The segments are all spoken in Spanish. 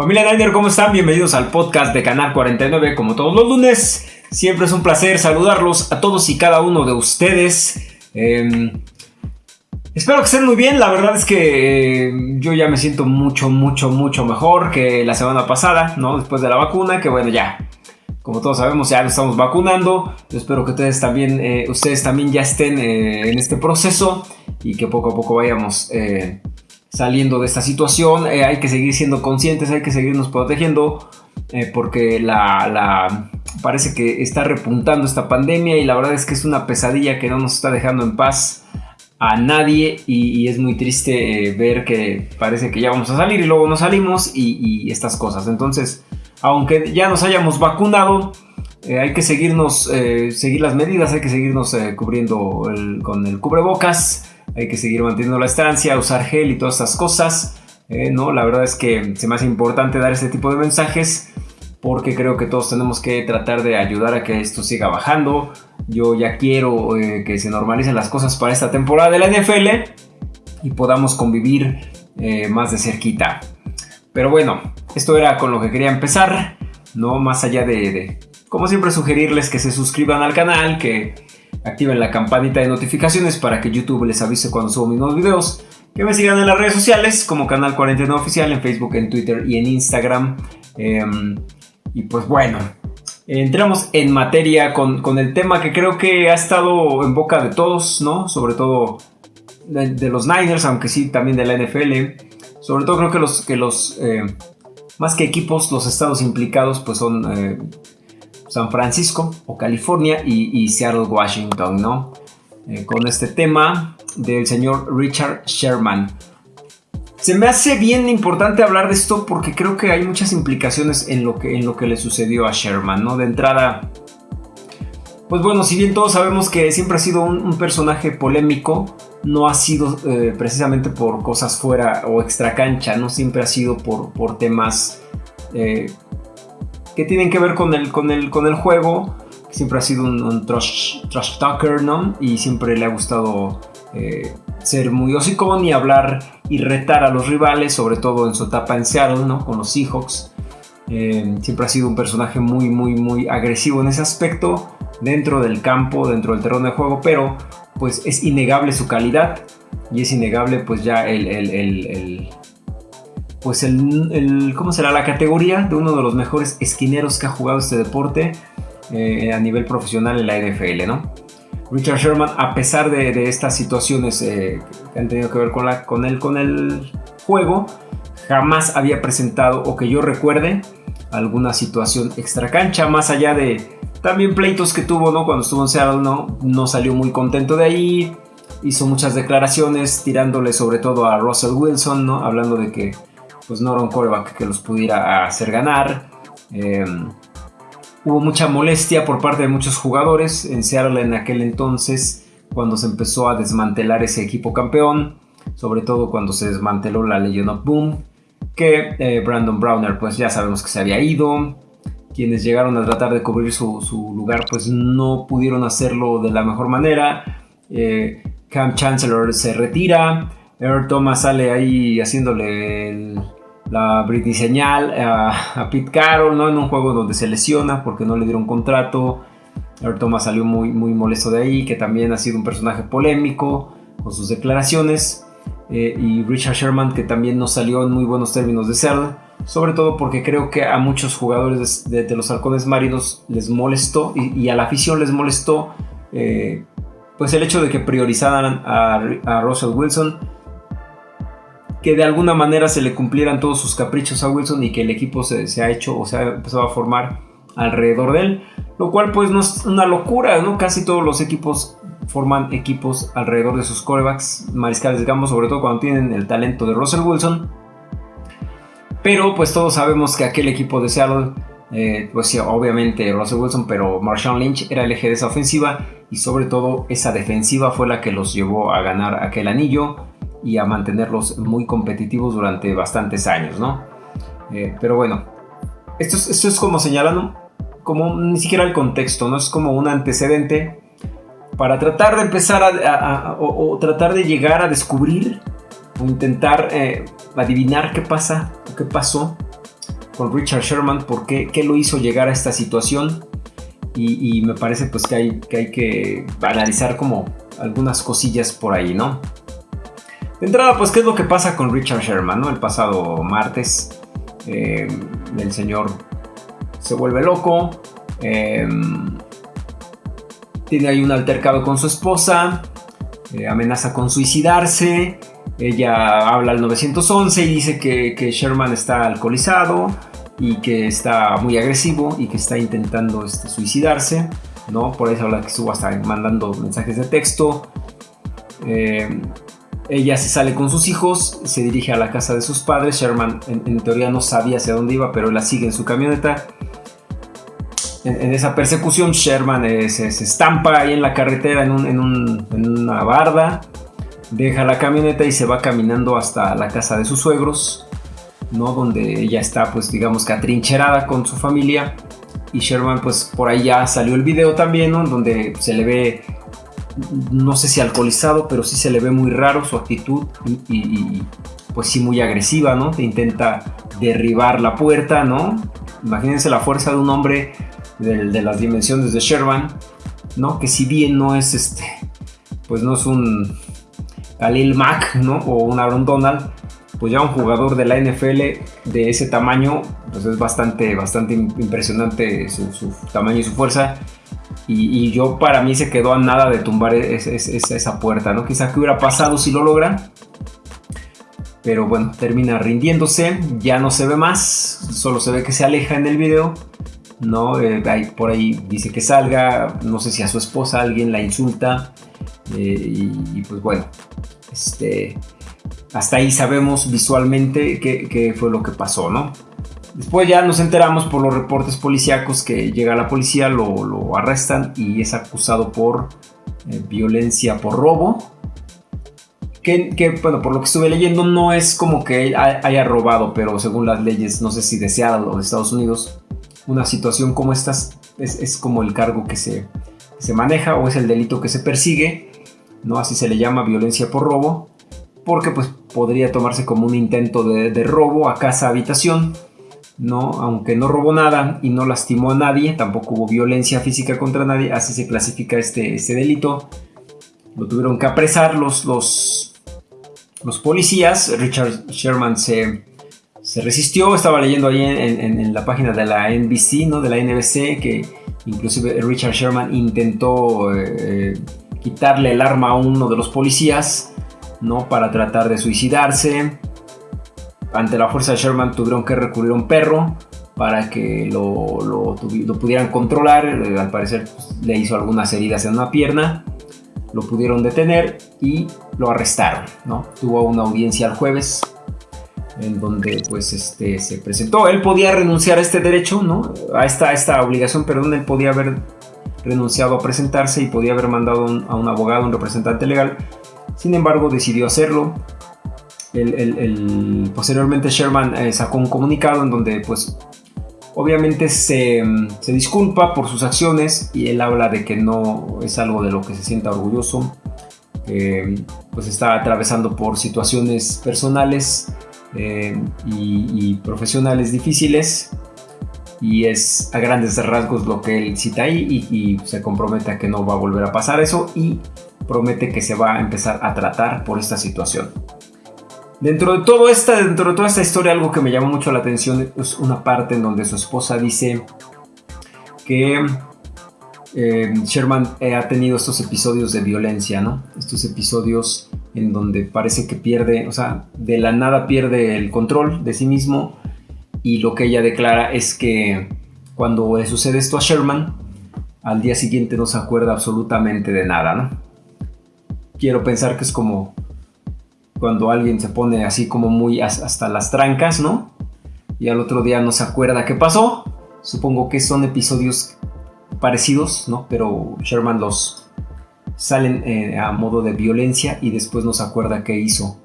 Familia Niner, ¿cómo están? Bienvenidos al podcast de Canal 49, como todos los lunes. Siempre es un placer saludarlos a todos y cada uno de ustedes. Em, espero que estén muy bien. La verdad es que eh, yo ya me siento mucho, mucho, mucho mejor que la semana pasada, ¿no? Después de la vacuna, que bueno, ya. Como todos sabemos, ya lo estamos vacunando. Yo espero que ustedes también, eh, ustedes también ya estén eh, en este proceso y que poco a poco vayamos saliendo de esta situación. Eh, hay que seguir siendo conscientes, hay que seguirnos protegiendo, eh, porque la, parece que está repuntando esta pandemia y la verdad es que es una pesadilla que no nos está dejando en paz a nadie y, es muy triste eh, ver que parece que ya vamos a salir y luego no salimos y, estas cosas. Entonces, aunque ya nos hayamos vacunado, hay que seguirnos, seguir las medidas, hay que seguirnos cubriendo con el cubrebocas hay que seguir manteniendo la estancia, usar gel y todas estas cosas. Eh, ¿no? La verdad es que se me hace importante dar este tipo de mensajes porque creo que todos tenemos que tratar de ayudar a que esto siga bajando. Yo ya quiero eh, que se normalicen las cosas para esta temporada de la NFL y podamos convivir eh, más de cerquita. Pero bueno, esto era con lo que quería empezar, no más allá de, de, como siempre, sugerirles que se suscriban al canal, que activen la campanita de notificaciones para que YouTube les avise cuando subo mis nuevos videos. Que me sigan en las redes sociales como Canal 49 Oficial, en Facebook, en Twitter y en Instagram. Em, y pues bueno, entramos en materia con, el tema que creo que ha estado en boca de todos, ¿no? Sobre todo de, los Niners, aunque sí también de la NFL. Sobre todo creo que los, que los eh, más que equipos, los estados implicados pues son eh, San Francisco o California y, Seattle, Washington, ¿no? Eh, con este tema del señor Richard Sherman. Se me hace bien importante hablar de esto porque creo que hay muchas implicaciones en lo que, en lo que le sucedió a Sherman, ¿no? De entrada, pues bueno, si bien todos sabemos que siempre ha sido un, personaje polémico, no ha sido eh, precisamente por cosas fuera o extra cancha, no siempre ha sido por, por temas eh, que tienen que ver con el, con el, con el juego. Siempre ha sido un, trash, talker, ¿no? Y siempre le ha gustado eh, ser muy hocicón y hablar y retar a los rivales, sobre todo en su etapa en Seattle, ¿no? Con los Seahawks. Eh, siempre ha sido un personaje muy, muy, muy agresivo en ese aspecto, dentro del campo, dentro del terreno de juego, pero pues es innegable su calidad y es innegable pues ya el, el pues el, ¿cómo será? La categoría de uno de los mejores esquineros que ha jugado este deporte eh, a nivel profesional en la NFL, ¿no? Richard Sherman, a pesar de, estas situaciones eh, que han tenido que ver con, la, con, el, con el juego, jamás había presentado, o que yo recuerde, alguna situación extra cancha, más allá de también pleitos que tuvo, ¿no? Cuando estuvo en Seattle, ¿no? No salió muy contento de ahí, hizo muchas declaraciones tirándole sobre todo a Russell Wilson, ¿no? Hablando de que pues no era un coreback que los pudiera hacer ganar. Em, hubo mucha molestia por parte de muchos jugadores en Seattle en aquel entonces, cuando se empezó a desmantelar ese equipo campeón, sobre todo cuando se desmanteló la Legion of Boom, que eh, Brandon Browner pues ya sabemos que se había ido, quienes llegaron a tratar de cubrir su, lugar pues no pudieron hacerlo de la mejor manera, eh, Cam Chancellor se retira, Earl Thomas sale ahí haciéndole el, la Britney señal a, Pete Carroll, ¿no? En un juego donde se lesiona porque no le dieron contrato. Earl Thomas salió muy, muy molesto de ahí, que también ha sido un personaje polémico con sus declaraciones. Eh, y Richard Sherman, que también no salió en muy buenos términos de ser, sobre todo porque creo que a muchos jugadores de, los halcones marinos les molestó y, a la afición les molestó eh, pues el hecho de que priorizaran a, a Russell Wilson que de alguna manera se le cumplieran todos sus caprichos a Wilson y que el equipo se, ha hecho o se ha empezado a formar alrededor de él, lo cual pues no es una locura, ¿no? Casi todos los equipos forman equipos alrededor de sus corebacks, mariscales de sobre todo cuando tienen el talento de Russell Wilson. Pero pues todos sabemos que aquel equipo de Seattle, eh, pues sí, obviamente Russell Wilson, pero Marshawn Lynch era el eje de esa ofensiva y sobre todo esa defensiva fue la que los llevó a ganar aquel anillo y a mantenerlos muy competitivos durante bastantes años, ¿no? Eh, pero bueno, esto es, esto es como señalando, como ni siquiera el contexto, ¿no? Es como un antecedente para tratar de empezar a, o, tratar de llegar a descubrir o intentar eh, adivinar qué pasa o qué pasó con Richard Sherman, por qué, qué lo hizo llegar a esta situación. Y, me parece pues que hay, que hay que analizar como algunas cosillas por ahí, ¿no? De entrada, pues, ¿qué es lo que pasa con Richard Sherman? ¿no? El pasado martes, eh, el señor se vuelve loco, eh, tiene ahí un altercado con su esposa, eh, amenaza con suicidarse, ella habla al 911 y dice que, Sherman está alcoholizado y que está muy agresivo y que está intentando este, suicidarse, ¿no? Por eso habla que estuvo hasta mandando mensajes de texto. Eh, ella se sale con sus hijos, se dirige a la casa de sus padres. Sherman en, teoría no sabía hacia dónde iba, pero la sigue en su camioneta. En, esa persecución, Sherman eh, se, estampa ahí en la carretera en, en una barda deja la camioneta y se va caminando hasta la casa de sus suegros, ¿no? Donde ella está, pues digamos que atrincherada con su familia. Y Sherman, pues por ahí ya salió el video también. Donde se le ve, no sé si alcoholizado, pero sí se le ve muy raro su actitud y, pues sí muy agresiva, ¿no? Te intenta derribar la puerta, ¿no? Imagínense la fuerza de un hombre de, las dimensiones de Sherman, ¿no? Que si bien no es este, pues no es un Lil Mack, ¿no? O un Aaron Donald, pues ya un jugador de la NFL de ese tamaño, pues es bastante, bastante impresionante su, tamaño y su fuerza. Y, yo para mí se quedó a nada de tumbar esa puerta, ¿no? Quizá que hubiera pasado si lo logra. Pero bueno, termina rindiéndose, ya no se ve más, solo se ve que se aleja en el video. ¿no? Eh, por ahí dice que salga, no sé si a su esposa alguien la insulta. Eh, y, pues bueno, este, hasta ahí sabemos visualmente qué, fue lo que pasó, ¿no? Después ya nos enteramos por los reportes policíacos que llega la policía, lo, arrestan y es acusado por eh, violencia por robo. Que, bueno, por lo que estuve leyendo, no es como que haya robado, pero según las leyes, no sé si deseadas o de Estados Unidos, una situación como esta es, como el cargo que se, se maneja o es el delito que se persigue ¿no? Así se le llama violencia por robo, porque pues podría tomarse como un intento de, robo a casa habitación, ¿no? Aunque no robó nada y no lastimó a nadie, tampoco hubo violencia física contra nadie, así se clasifica este, este delito. Lo tuvieron que apresar los, los, los policías, Richard Sherman se, se resistió, estaba leyendo ahí en, la página de la NBC, ¿no? de la NBC, que inclusive Richard Sherman intentó... Eh, quitarle el arma a uno de los policías, ¿no? Para tratar de suicidarse. Ante la fuerza de Sherman tuvieron que recurrir a un perro para que lo, lo, pudieran controlar. Eh, al parecer pues, le hizo algunas heridas en una pierna. Lo pudieron detener y lo arrestaron, ¿no? Tuvo una audiencia el jueves en donde pues este se presentó. Él podía renunciar a este derecho, ¿no? A esta, a esta obligación, perdón, él podía haber renunciado a presentarse y podía haber mandado a un abogado, un representante legal. Sin embargo, decidió hacerlo. El, posteriormente Sherman eh, sacó un comunicado en donde pues obviamente se, disculpa por sus acciones y él habla de que no es algo de lo que se sienta orgulloso, pues está atravesando por situaciones personales eh, y, y, profesionales difíciles y es a grandes rasgos lo que él cita ahí y, se compromete a que no va a volver a pasar eso y promete que se va a empezar a tratar por esta situación. Dentro de, todo esta, dentro de toda esta historia algo que me llamó mucho la atención es una parte en donde su esposa dice que eh, Sherman eh, ha tenido estos episodios de violencia, ¿no? Estos episodios en donde parece que pierde, o sea, de la nada pierde el control de sí mismo y lo que ella declara es que cuando le sucede esto a Sherman, al día siguiente no se acuerda absolutamente de nada, ¿no? Quiero pensar que es como cuando alguien se pone así como muy hasta las trancas, ¿no? Y al otro día no se acuerda qué pasó. Supongo que son episodios parecidos, ¿no? Pero Sherman los salen eh, a modo de violencia y después no se acuerda qué hizo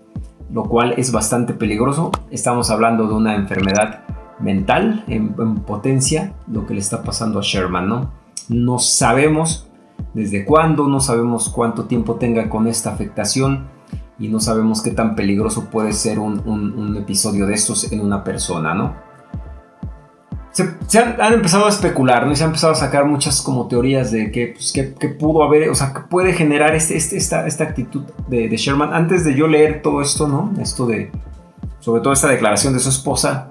lo cual es bastante peligroso. Estamos hablando de una enfermedad mental en, potencia, lo que le está pasando a Sherman, ¿no? No sabemos desde cuándo, no sabemos cuánto tiempo tenga con esta afectación y no sabemos qué tan peligroso puede ser un, episodio de estos en una persona, ¿no? se, han, empezado a especular, ¿no? Y se han empezado a sacar muchas como teorías de que, pues, pudo haber, o sea, que puede generar este, este esta, actitud de, Sherman. Antes de yo leer todo esto, ¿no? Esto de, sobre todo esta declaración de su esposa,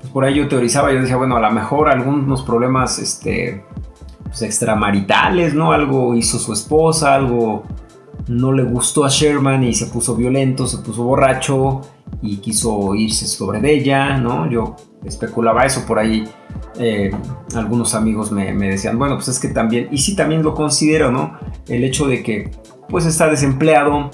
pues por ahí yo teorizaba, yo decía, bueno, a lo mejor algunos problemas, este, pues, extramaritales, ¿no? Algo hizo su esposa, algo no le gustó a Sherman y se puso violento, se puso borracho y quiso irse sobre de ella, ¿no? Yo especulaba eso por ahí. Eh, algunos amigos me, decían, bueno, pues es que también, y sí también lo considero, ¿no? El hecho de que pues está desempleado,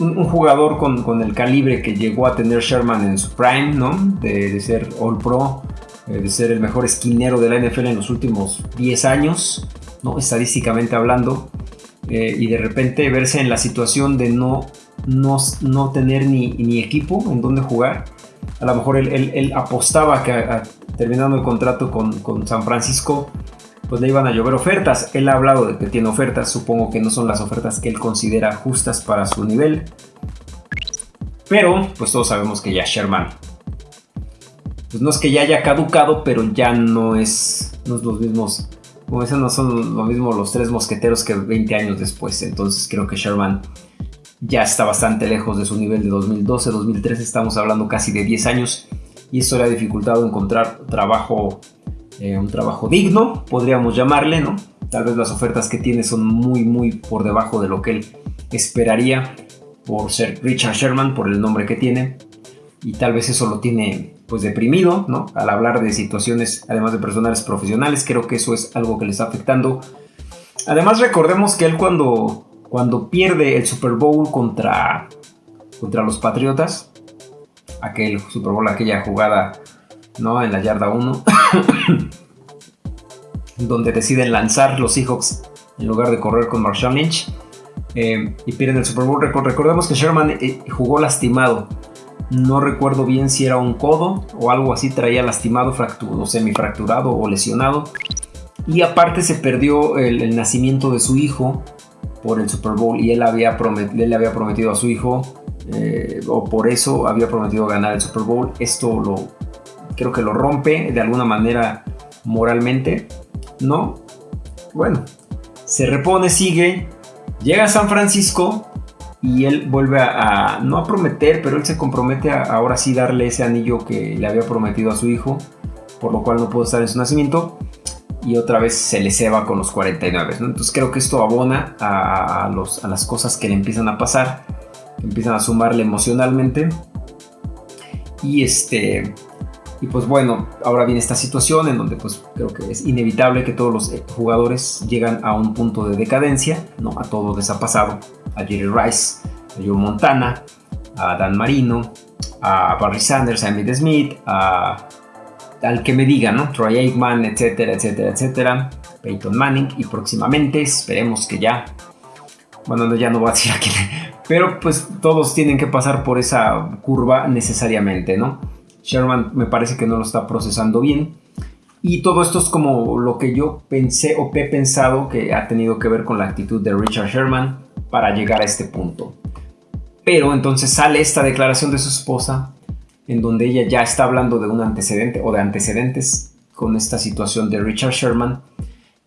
un, jugador con, el calibre que llegó a tener Sherman en su prime, ¿no? De, ser All Pro, eh, de ser el mejor esquinero de la NFL en los últimos 10 años, ¿no? Estadísticamente hablando, eh, y de repente verse en la situación de no, no, tener ni, ni equipo en donde jugar a lo mejor él, apostaba que terminando el contrato con, San Francisco, pues le iban a llover ofertas. Él ha hablado de que tiene ofertas, supongo que no son las ofertas que él considera justas para su nivel. Pero, pues todos sabemos que ya Sherman, pues no es que ya haya caducado, pero ya no es, no es los mismos, como dicen, no son lo mismo los tres mosqueteros que 20 años después. Entonces creo que Sherman ya está bastante lejos de su nivel de 2012, 2013, estamos hablando casi de 10 años y esto le ha dificultado encontrar trabajo, eh, un trabajo digno, podríamos llamarle, ¿no? Tal vez las ofertas que tiene son muy, muy por debajo de lo que él esperaría por ser Richard Sherman, por el nombre que tiene, y tal vez eso lo tiene pues deprimido, ¿no? Al hablar de situaciones, además de personales profesionales, creo que eso es algo que le está afectando. Además recordemos que él cuando cuando pierde el Super Bowl contra, contra los Patriotas, aquel Super Bowl, aquella jugada ¿no? en la yarda 1, donde deciden lanzar los Seahawks en lugar de correr con Marshall Lynch eh, y pierden el Super Bowl. Recordemos que Sherman eh, jugó lastimado. No recuerdo bien si era un codo o algo así, traía lastimado, fracturado, semifracturado o lesionado. Y aparte se perdió el nacimiento de su hijo por el Super Bowl y él, había le había prometido a su hijo, eh, o por eso había prometido ganar el Super Bowl. Esto lo creo que lo rompe de alguna manera moralmente, ¿no? Bueno, se repone, sigue, llega a San Francisco y él vuelve a, no a prometer, pero él se compromete a ahora sí darle ese anillo que le había prometido a su hijo, por lo cual no pudo estar en su nacimiento y otra vez se le ceba con los 49. Entonces creo que esto abona a, los, a, las cosas que le empiezan a pasar, empiezan a sumarle emocionalmente. Y este. Y pues bueno, ahora viene esta situación en donde pues creo que es inevitable que todos los jugadores llegan a un punto de decadencia, ¿no? A todos les a Jerry Rice, a Joe Montana, a Dan Marino, a Barry Sanders, a Emmitt Smith, a al que me digan, ¿no? Troy Aikman, etcétera, etcétera, etcétera. Peyton Manning y próximamente esperemos que ya, bueno, ya no voy a decir aquí, pero pues todos tienen que pasar por esa curva necesariamente, ¿no? Sherman me parece que no lo está procesando bien. Y todo esto es como lo que yo pensé o he pensado que ha tenido que ver con la actitud de Richard Sherman para llegar a este punto. Pero entonces sale esta declaración de su esposa en donde ella ya está hablando de un antecedente o de antecedentes con esta situación de Richard Sherman.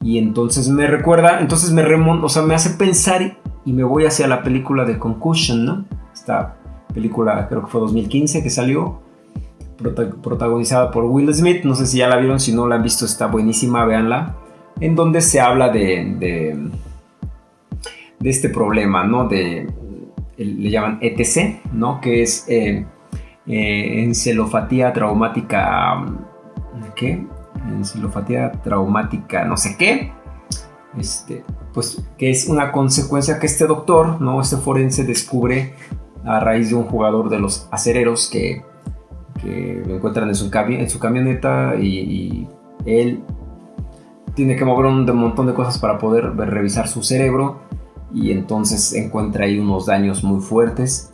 Y entonces me recuerda, entonces me remonta, o sea, me hace pensar y me voy hacia la película de Concussion, ¿no? Esta película creo que fue 2015 que salió, protagonizada por Will Smith, no sé si ya la vieron, si no la han visto está buenísima, véanla, en donde se habla de, de este problema, ¿no? Le llaman ETC, ¿no? Que es... Eh, eh, encelofatía traumática, ¿qué? Encelofatía traumática, no sé qué. Este, pues que es una consecuencia que este doctor, ¿no? Este forense descubre a raíz de un jugador de los acereros que, que lo encuentran en su, en su camioneta y, él tiene que mover un montón de cosas para poder revisar su cerebro y entonces encuentra ahí unos daños muy fuertes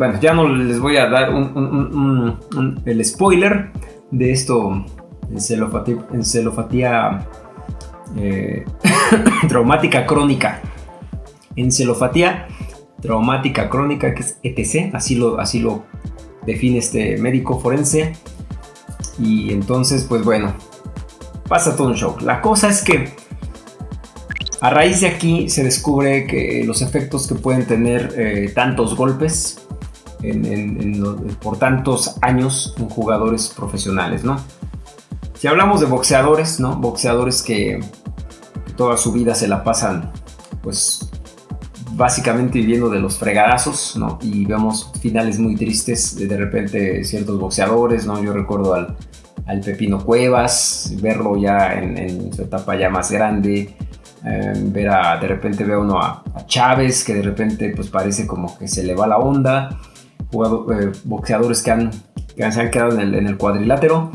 bueno, ya no les voy a dar el spoiler de esto, encelofatía, eh, traumática crónica. Encelofatía traumática crónica, que es ETC, así lo, así lo define este médico forense. Y entonces, pues bueno, pasa todo un show. La cosa es que a raíz de aquí se descubre que los efectos que pueden tener eh, tantos golpes por tantos años en jugadores profesionales, ¿no? Si hablamos de boxeadores, ¿no? Boxeadores que, toda su vida se la pasan, pues, básicamente viviendo de los fregadazos, ¿no? Y vemos finales muy tristes de, de repente ciertos boxeadores, ¿no? Yo recuerdo al, al Pepino Cuevas, verlo ya en, su etapa ya más grande, em, ver a, de repente ve uno a, Chávez, que de repente pues parece como que se le va la onda, eh, boxeadores que, han, que se han quedado en el, en el cuadrilátero,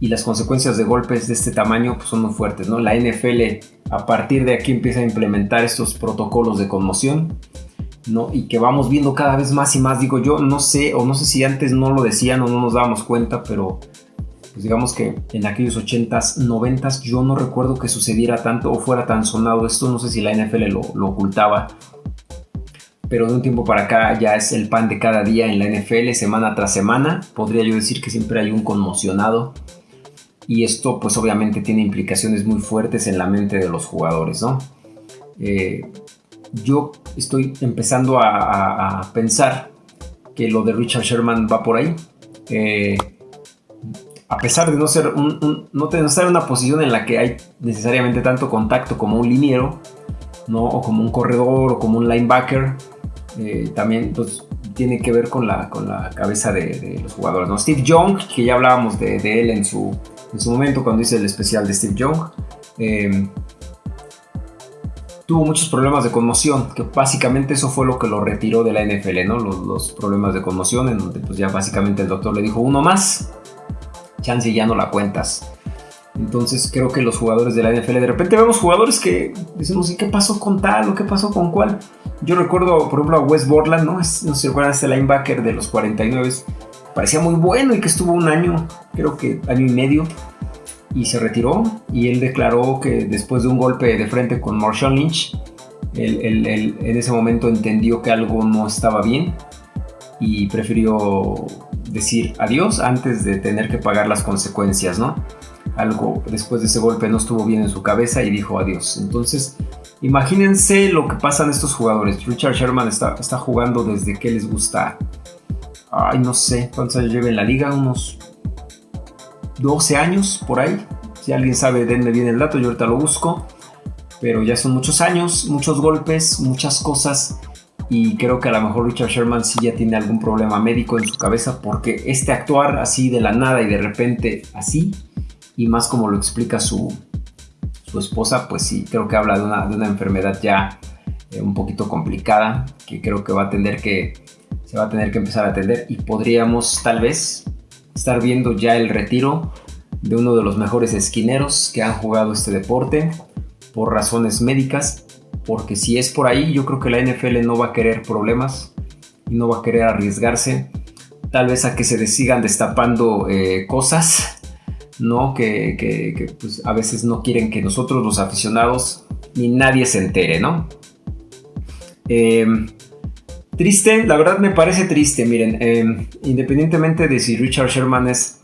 y las consecuencias de golpes de este tamaño pues, son muy fuertes. ¿no? La NFL a partir de aquí empieza a implementar estos protocolos de conmoción ¿no? y que vamos viendo cada vez más y más. Digo, yo no sé, o no sé si antes no lo decían o no nos dábamos cuenta, pero pues digamos que en aquellos 80s, 90s yo no recuerdo que sucediera tanto o fuera tan sonado esto. No sé si la NFL lo, lo ocultaba pero de un tiempo para acá ya es el pan de cada día en la NFL, semana tras semana. Podría yo decir que siempre hay un conmocionado y esto pues obviamente tiene implicaciones muy fuertes en la mente de los jugadores, ¿no? Eh, yo estoy empezando a, pensar que lo de Richard Sherman va por ahí. Eh, a pesar de no, ser no, estar en una posición en la que hay necesariamente tanto contacto como un liniero, ¿no? o como un corredor, o como un linebacker, eh, también pues, tiene que ver con la, con la cabeza de, los jugadores. ¿no? Steve Young, que ya hablábamos de él en su, en su momento cuando hice el especial de Steve Young. Em, tuvo muchos problemas de conmoción, que básicamente eso fue lo que lo retiró de la NFL, ¿no? Los, problemas de conmoción, en donde pues ya básicamente el doctor le dijo uno más, chance ya no la cuentas. Entonces creo que los jugadores de la NFL, de repente vemos jugadores que decimos, ¿y qué pasó con tal o qué pasó con cuál? Yo recuerdo, por ejemplo, a Wes Borland, ¿no? no sé si recuerdan este linebacker de los 49 parecía muy bueno y que estuvo un año, creo que año y medio, y se retiró. Y él declaró que después de un golpe de frente con Marshall Lynch, él, en ese momento entendió que algo no estaba bien y prefirió decir adiós antes de tener que pagar las consecuencias, ¿no? Algo después de ese golpe no estuvo bien en su cabeza y dijo adiós. Entonces, imagínense lo que pasan estos jugadores. Richard Sherman está, está jugando desde que les gusta ay, no sé cuántos años lleva en la liga, unos 12 años por ahí. Si alguien sabe, denme bien el dato, yo ahorita lo busco. Pero ya son muchos años, muchos golpes, muchas cosas. Y creo que a lo mejor Richard Sherman sí ya tiene algún problema médico en su cabeza porque este actuar así de la nada y de repente así, y más como lo explica su, su esposa, pues sí, creo que habla de una, de una enfermedad ya eh, un poquito complicada que creo que va a tener que se va a tener que empezar a atender y podríamos tal vez estar viendo ya el retiro de uno de los mejores esquineros que han jugado este deporte por razones médicas, porque si es por ahí yo creo que la NFL no va a querer problemas y no va a querer arriesgarse tal vez a que se sigan destapando eh, cosas, ¿no? Que, pues, a veces no quieren que nosotros los aficionados ni nadie se entere, ¿no? Eh, Triste, la verdad me parece triste, miren, em, independientemente de si Richard Sherman es,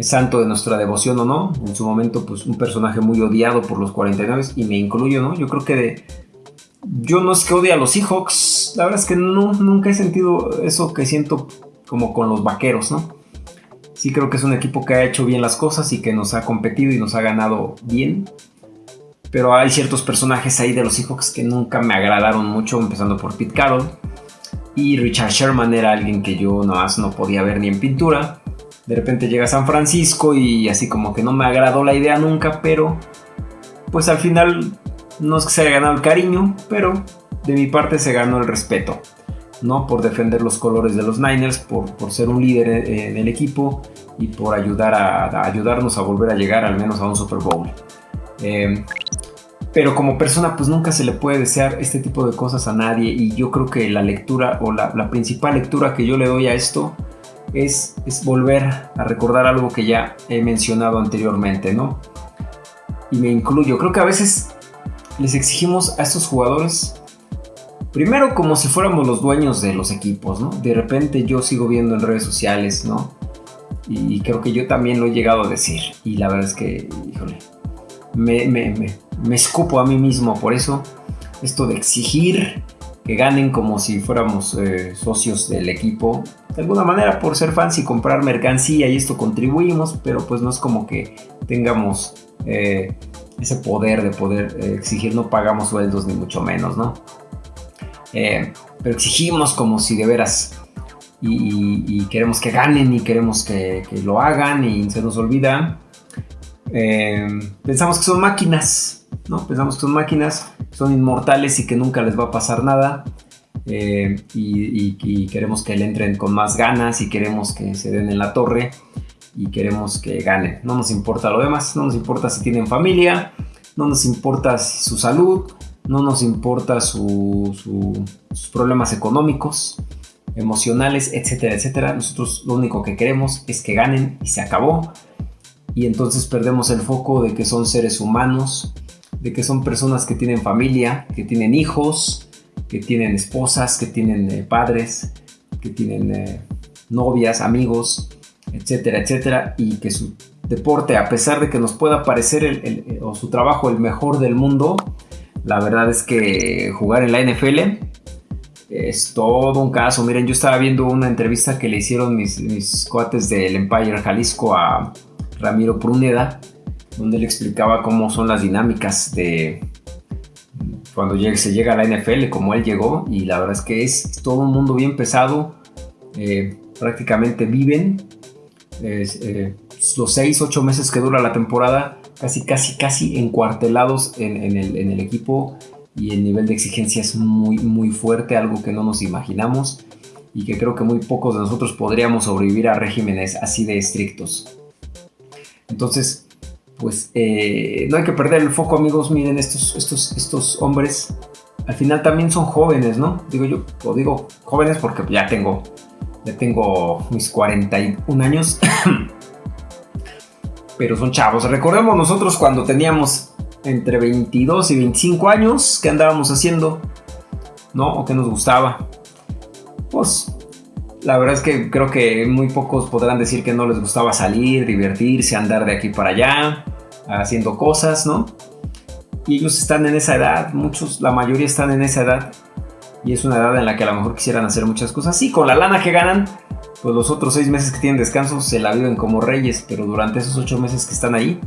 santo de nuestra devoción o no, en su momento pues un personaje muy odiado por los 49 y me incluyo, ¿no? Yo creo que de, yo no es que odie a los Seahawks, la verdad es que no, nunca he sentido eso que siento como con los vaqueros, ¿no? Sí creo que es un equipo que ha hecho bien las cosas y que nos ha competido y nos ha ganado bien. Pero hay ciertos personajes ahí de los Seahawks que nunca me agradaron mucho, empezando por Pete Carroll. Y Richard Sherman era alguien que yo más no podía ver ni en pintura. De repente llega a San Francisco y así como que no me agradó la idea nunca, pero pues al final no es que se haya ganado el cariño, pero de mi parte se ganó el respeto, ¿no? Por defender los colores de los Niners, por, ser un líder en el equipo y por ayudar a, ayudarnos a volver a llegar al menos a un Super Bowl. Eh, pero como persona pues nunca se le puede desear este tipo de cosas a nadie y yo creo que la lectura o la, principal lectura que yo le doy a esto es, es, volver a recordar algo que ya he mencionado anteriormente, ¿no? Y me incluyo, creo que a veces les exigimos a estos jugadores primero como si fuéramos los dueños de los equipos, ¿no? De repente yo sigo viendo en redes sociales, ¿no? Y creo que yo también lo he llegado a decir. Y la verdad es que, híjole, me, escupo a mí mismo por eso. Esto de exigir que ganen como si fuéramos eh, socios del equipo. De alguna manera por ser fans y comprar mercancía y esto contribuimos, pero pues no es como que tengamos eh, ese poder de poder eh, exigir, no pagamos sueldos ni mucho menos, ¿no? pero exigimos como si de veras y, queremos que ganen y queremos que, lo hagan y se nos olvida. pensamos que son máquinas, ¿no? Pensamos que son máquinas son inmortales y que nunca les va a pasar nada. Eh, y, queremos que le entren con más ganas y queremos que se den en la torre y queremos que ganen. No nos importa lo demás, no nos importa si tienen familia, no nos importa su salud, no nos importa sus problemas económicos, emocionales, etcétera, etcétera. Nosotros lo único que queremos es que ganen y se acabó. Y entonces perdemos el foco de que son seres humanos de que son personas que tienen familia, que tienen hijos, que tienen esposas, que tienen eh, padres, que tienen eh, novias, amigos, etcétera, etcétera, y que su deporte, a pesar de que nos pueda parecer el, o su trabajo el mejor del mundo, la verdad es que jugar en la NFL es todo un caso. Miren, yo estaba viendo una entrevista que le hicieron mis, mis cuates del Empire Jalisco a Ramiro Pruneda donde él explicaba cómo son las dinámicas de cuando se llega a la NFL, como él llegó, y la verdad es que es todo un mundo bien pesado, eh, prácticamente viven eh, los 6, 8 meses que dura la temporada, casi, casi, casi encuartelados en, el, en el equipo y el nivel de exigencia es muy, muy fuerte, algo que no nos imaginamos y que creo que muy pocos de nosotros podríamos sobrevivir a regímenes así de estrictos. Entonces, pues eh, no hay que perder el foco, amigos. Miren, estos, estos, estos hombres al final también son jóvenes, ¿no? Digo yo, o digo jóvenes porque ya tengo, ya tengo mis 41 años. Pero son chavos. Recordemos nosotros cuando teníamos entre 22 y 25 años, ¿qué andábamos haciendo? ¿No? ¿O qué nos gustaba? Pues la verdad es que creo que muy pocos podrán decir que no les gustaba salir, divertirse, andar de aquí para allá, haciendo cosas, ¿no? Y ellos están en esa edad, muchos, la mayoría están en esa edad. Y es una edad en la que a lo mejor quisieran hacer muchas cosas. Sí, con la lana que ganan, pues los otros seis meses que tienen descanso se la viven como reyes, pero durante esos ocho meses que están ahí,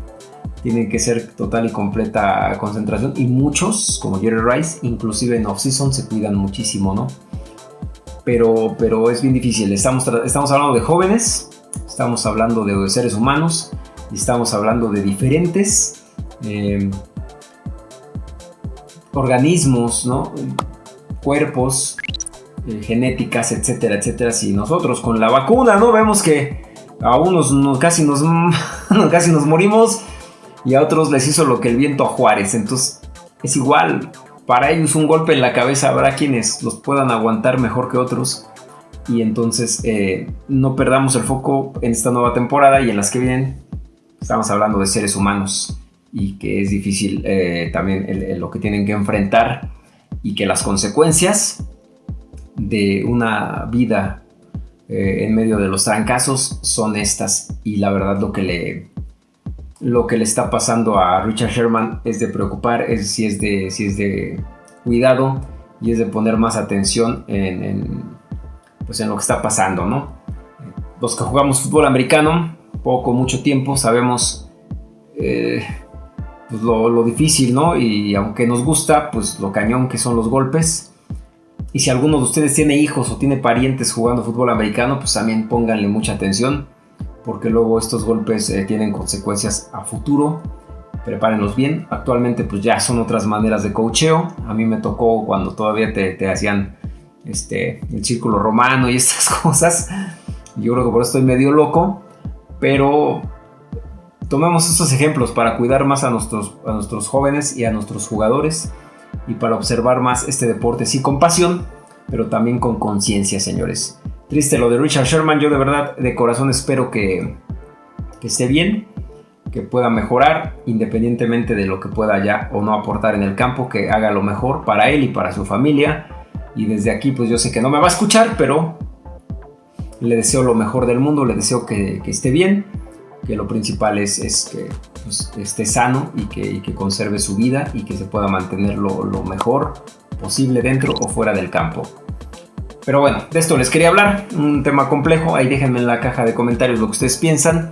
tienen que ser total y completa concentración. Y muchos, como Jerry Rice, inclusive en off-season, se cuidan muchísimo, ¿no? pero, pero es bien difícil. Estamos, estamos hablando de jóvenes, estamos hablando de seres humanos, estamos hablando de diferentes eh, organismos, ¿no? Cuerpos, eh, genéticas, etcétera, etcétera. Si nosotros con la vacuna, ¿no? Vemos que a unos casi, nos, casi nos morimos y a otros les hizo lo que el viento a Juárez. Entonces es igual, para ellos un golpe en la cabeza habrá quienes los puedan aguantar mejor que otros. Y entonces eh, no perdamos el foco en esta nueva temporada y en las que vienen. Estamos hablando de seres humanos y que es difícil eh, también lo que tienen que enfrentar y que las consecuencias de una vida eh, en medio de los trancazos son estas y la verdad lo que le lo que le está pasando a Richard Sherman es de preocupar, es, si, es de, si es de cuidado y es de poner más atención en, pues en lo que está pasando, ¿no? Los que jugamos fútbol americano, poco, mucho tiempo, sabemos eh, pues lo, difícil, ¿no? Y aunque nos gusta, pues lo cañón que son los golpes. Y si alguno de ustedes tiene hijos o tiene parientes jugando fútbol americano, pues también pónganle mucha atención porque luego estos golpes eh, tienen consecuencias a futuro. Prepárenlos bien. Actualmente pues ya son otras maneras de coacheo. A mí me tocó cuando todavía te, hacían este, el círculo romano y estas cosas. Yo creo que por eso estoy medio loco. Pero tomemos estos ejemplos para cuidar más a nuestros, a nuestros jóvenes y a nuestros jugadores. Y para observar más este deporte, sí con pasión, pero también con conciencia, señores. Triste lo de Richard Sherman. Yo de verdad, de corazón espero que, esté bien, que pueda mejorar, independientemente de lo que pueda ya o no aportar en el campo, que haga lo mejor para él y para su familia. Y desde aquí pues yo sé que no me va a escuchar, pero le deseo lo mejor del mundo, le deseo que, esté bien, que lo principal es, que pues, esté sano y que, conserve su vida y que se pueda mantener lo, lo mejor posible dentro o fuera del campo. Pero bueno, de esto les quería hablar, un tema complejo, ahí déjenme en la caja de comentarios lo que ustedes piensan.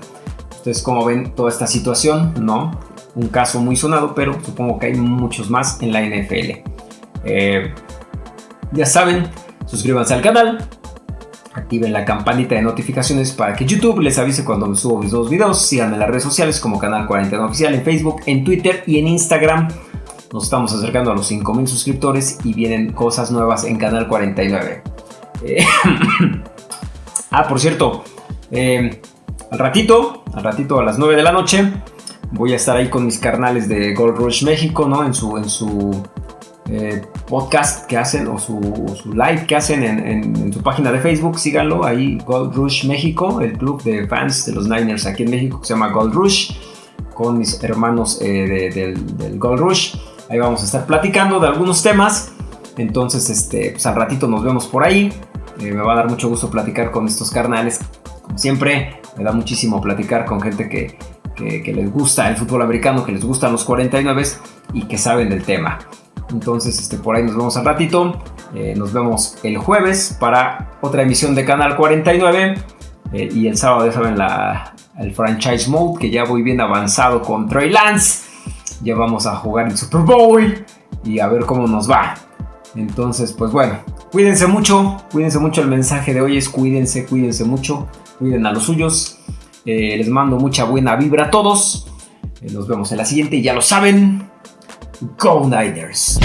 Ustedes cómo ven toda esta situación, ¿no? Un caso muy sonado, pero supongo que hay muchos más en la NFL. Eh, ya saben, suscríbanse al canal, activen la campanita de notificaciones para que YouTube les avise cuando me subo mis nuevos videos. Síganme en las redes sociales como Canal 49 Oficial en Facebook, en Twitter y en Instagram. Nos estamos acercando a los 5000 suscriptores y vienen cosas nuevas en Canal 49. Eh, ah, por cierto, eh, al ratito, al ratito a las 9 de la noche, voy a estar ahí con mis carnales de Gold Rush México, ¿no? En su, en su eh, podcast que hacen o su, live que hacen en, su página de Facebook, síganlo ahí, Gold Rush México, el club de fans de los Niners aquí en México que se llama Gold Rush, con mis hermanos del, Gold Rush. Ahí vamos a estar platicando de algunos temas. Entonces, este, pues al ratito nos vemos por ahí. Eh, me va a dar mucho gusto platicar con estos carnales. Como siempre, me da muchísimo platicar con gente que, les gusta el fútbol americano, que les gustan los 49 y que saben del tema. Entonces, este, por ahí nos vemos al ratito. Eh, nos vemos el jueves para otra emisión de Canal 49. Eh, y el sábado ya saben la, el franchise mode que ya voy bien avanzado con Trey Lance. Ya vamos a jugar el Super Bowl y a ver cómo nos va. Entonces, pues bueno, cuídense mucho, cuídense mucho. El mensaje de hoy es cuídense, cuídense mucho, cuiden a los suyos. Eh, les mando mucha buena vibra a todos. Nos vemos en la siguiente, ya lo saben. Go Niners.